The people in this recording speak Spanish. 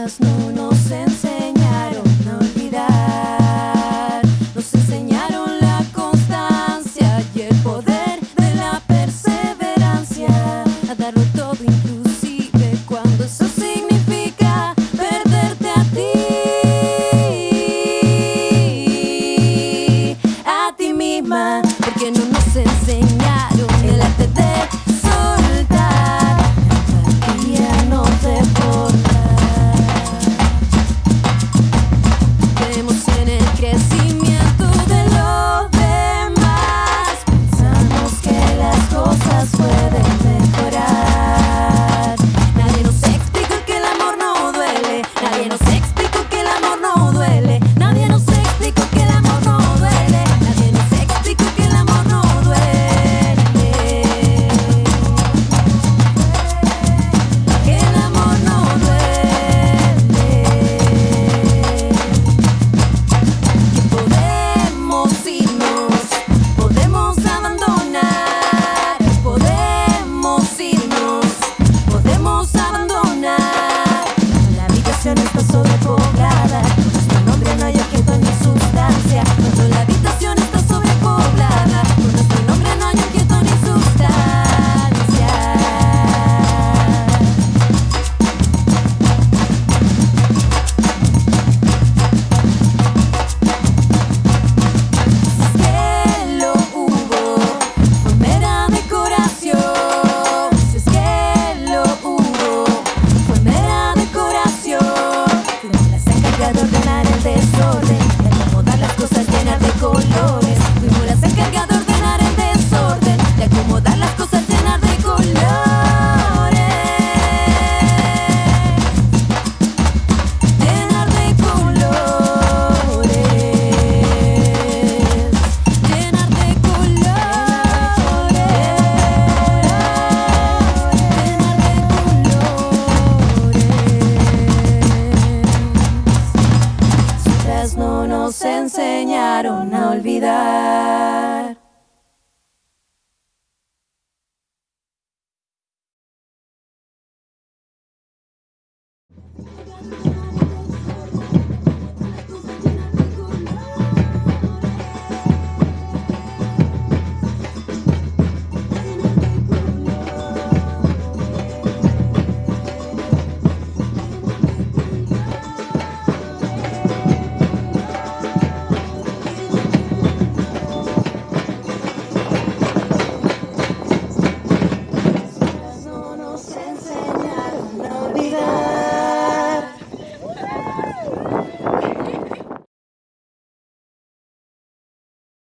Nosotras no nos no nos enseñaron a olvidar.